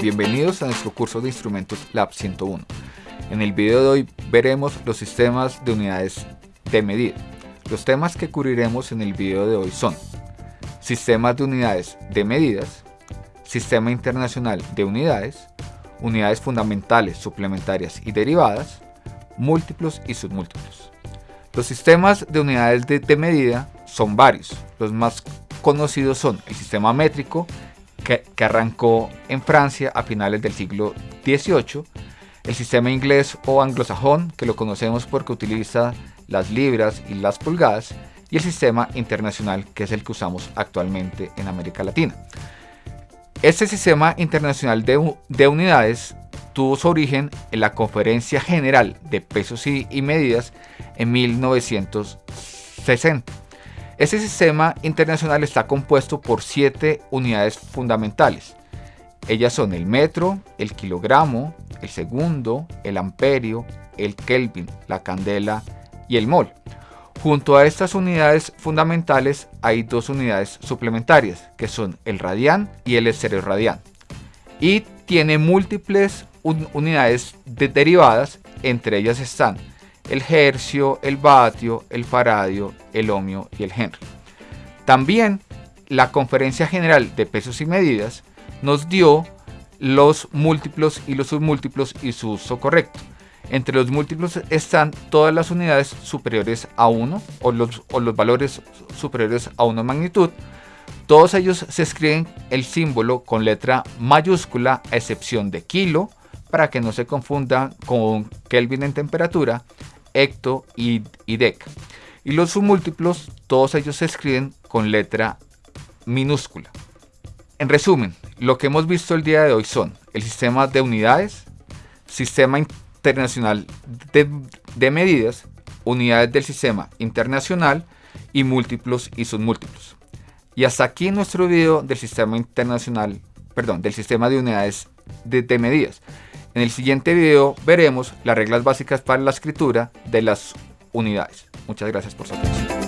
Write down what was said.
bienvenidos a nuestro curso de Instrumentos Lab 101. En el video de hoy veremos los sistemas de unidades de medida. Los temas que cubriremos en el video de hoy son sistemas de unidades de medidas, sistema internacional de unidades, unidades fundamentales, suplementarias y derivadas, múltiplos y submúltiplos. Los sistemas de unidades de, medida son varios. Los más conocidos son el sistema métrico, que, arrancó en Francia a finales del siglo XVIII, el sistema inglés o anglosajón, que lo conocemos porque utiliza las libras y las pulgadas, y el sistema internacional, que es el que usamos actualmente en América Latina. Este sistema internacional de, de unidades tuvo su origen en la Conferencia General de Pesos y, y Medidas en 1960 este sistema internacional está compuesto por siete unidades fundamentales. Ellas son el metro, el kilogramo, el segundo, el amperio, el kelvin, la candela y el mol. Junto a estas unidades fundamentales hay dos unidades suplementarias, que son el radián y el radián. Y tiene múltiples unidades derivadas, entre ellas están el hercio, el vatio, el faradio, el ohmio y el henry. También la Conferencia General de Pesos y Medidas nos dio los múltiplos y los submúltiplos y su uso correcto. Entre los múltiplos están todas las unidades superiores a 1 o los, o los valores superiores a 1 magnitud. Todos ellos se escriben el símbolo con letra mayúscula a excepción de kilo para que no se confunda con Kelvin en temperatura hecto y, dec. Y los submúltiplos, todos ellos se escriben con letra minúscula. En resumen, lo que hemos visto el día de hoy son el sistema de unidades, sistema internacional de, medidas, unidades del sistema internacional y múltiplos y submúltiplos. Y hasta aquí nuestro video del sistema internacional, perdón, del sistema de unidades de medidas. En el siguiente video veremos las reglas básicas para la escritura de las unidades. Muchas gracias por su atención.